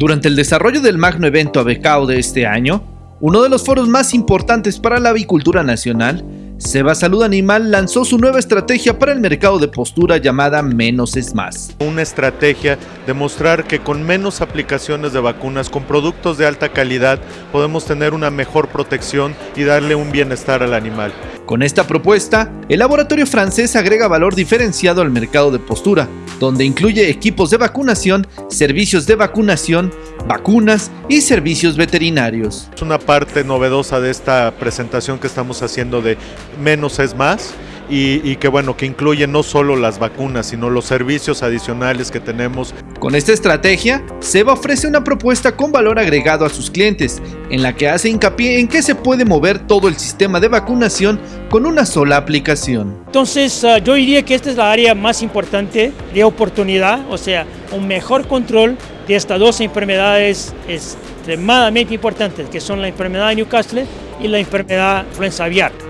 Durante el desarrollo del magno evento Abecao de este año, uno de los foros más importantes para la avicultura nacional, Seba Salud Animal lanzó su nueva estrategia para el mercado de postura llamada Menos es Más. Una estrategia de mostrar que con menos aplicaciones de vacunas, con productos de alta calidad, podemos tener una mejor protección y darle un bienestar al animal. Con esta propuesta, el laboratorio francés agrega valor diferenciado al mercado de postura, donde incluye equipos de vacunación, servicios de vacunación, vacunas y servicios veterinarios. Es una parte novedosa de esta presentación que estamos haciendo de menos es más y, que bueno, que incluye no solo las vacunas, sino los servicios adicionales que tenemos. Con esta estrategia, Seba ofrece una propuesta con valor agregado a sus clientes, en la que hace hincapié en que se puede mover todo el sistema de vacunación con una sola aplicación. Entonces, ah, yo diría que esta es la área más importante de oportunidad, o sea, un mejor control de estas dos enfermedades extremadamente importantes, que son la enfermedad de Newcastle y la enfermedad influenza aviar.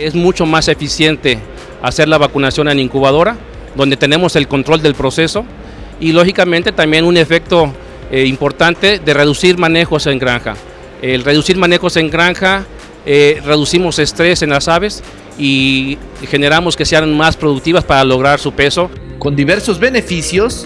Es mucho más eficiente hacer la vacunación en incubadora, donde tenemos el control del proceso y lógicamente también un efecto eh, importante de reducir manejos en granja. El reducir manejos en granja, eh, reducimos estrés en las aves y generamos que sean más productivas para lograr su peso. Con diversos beneficios,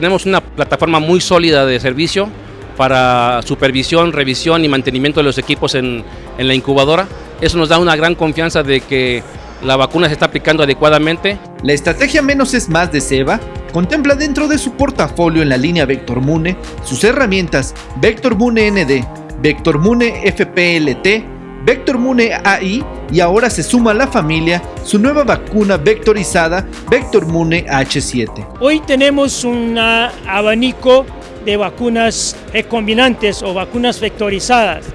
tenemos una plataforma muy sólida de servicio para supervisión, revisión y mantenimiento de los equipos en, la incubadora. Eso nos da una gran confianza de que la vacuna se está aplicando adecuadamente. La estrategia menos es más de SEBA contempla dentro de su portafolio en la línea Vector Mune sus herramientas Vector Mune ND, Vector Mune FPLT, Vector Mune AI y ahora se suma a la familia su nueva vacuna vectorizada Vector Mune H7. Hoy tenemos un abanico de vacunas recombinantes o vacunas vectorizadas,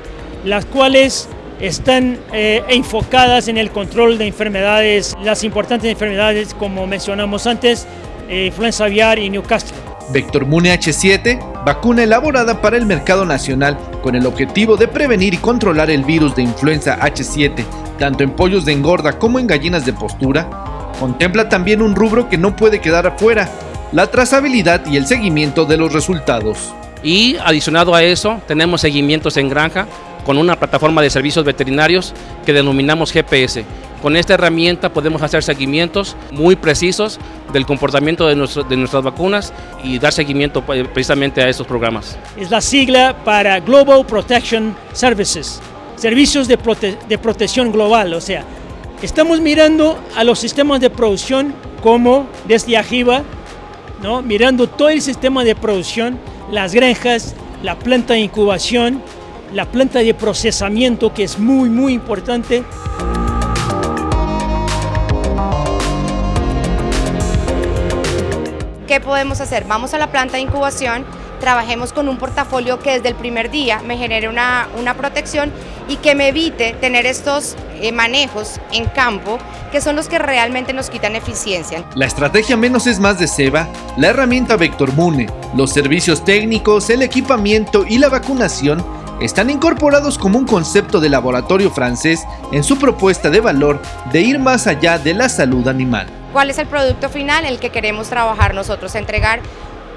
las cuales están eh, enfocadas en el control de enfermedades, las importantes enfermedades como mencionamos antes, eh, influenza aviar y Newcastle. Vector Mune H7, vacuna elaborada para el mercado nacional con el objetivo de prevenir y controlar el virus de influenza H7, tanto en pollos de engorda como en gallinas de postura, contempla también un rubro que no puede quedar afuera, la trazabilidad y el seguimiento de los resultados. Y adicionado a eso, tenemos seguimientos en granja con una plataforma de servicios veterinarios que denominamos GPS. Con esta herramienta podemos hacer seguimientos muy precisos del comportamiento de, nuestras vacunas y dar seguimiento precisamente a estos programas. Es la sigla para Global Protection Services, servicios de, de protección global, o sea, estamos mirando a los sistemas de producción como desde arriba, ¿no? mirando todo el sistema de producción, las granjas, la planta de incubación, la planta de procesamiento que es muy muy importante. ¿Qué podemos hacer? Vamos a la planta de incubación, trabajemos con un portafolio que desde el primer día me genere una, una protección y que me evite tener estos eh, manejos en campo que son los que realmente nos quitan eficiencia. La estrategia menos es más de SEBA, la herramienta Vector Mune, los servicios técnicos, el equipamiento y la vacunación están incorporados como un concepto de laboratorio francés en su propuesta de valor de ir más allá de la salud animal. ¿Cuál es el producto final? El que queremos trabajar nosotros, entregar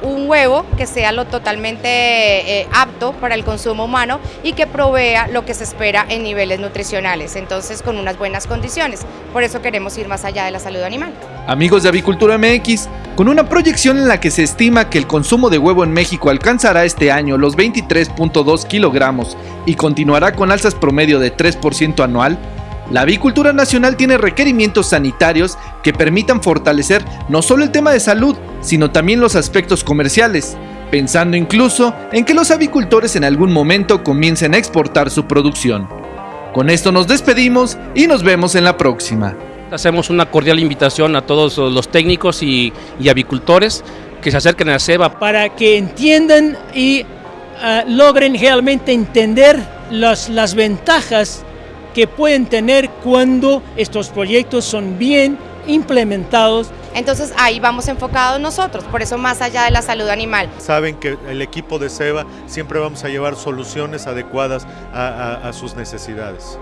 un huevo que sea lo totalmente eh, apto para el consumo humano y que provea lo que se espera en niveles nutricionales, entonces con unas buenas condiciones. Por eso queremos ir más allá de la salud animal. Amigos de Avicultura MX, con una proyección en la que se estima que el consumo de huevo en México alcanzará este año los 23.2 kilogramos y continuará con alzas promedio de 3% anual, la avicultura nacional tiene requerimientos sanitarios que permitan fortalecer no solo el tema de salud, sino también los aspectos comerciales, pensando incluso en que los avicultores en algún momento comiencen a exportar su producción. Con esto nos despedimos y nos vemos en la próxima. Hacemos una cordial invitación a todos los técnicos y, avicultores que se acerquen a SEBA para que entiendan y ah, logren realmente entender las ventajas que pueden tener cuando estos proyectos son bien implementados Entonces ahí vamos enfocados nosotros, por eso más allá de la salud animal. Saben que el equipo de SEBA siempre vamos a llevar soluciones adecuadas a, a, a sus necesidades.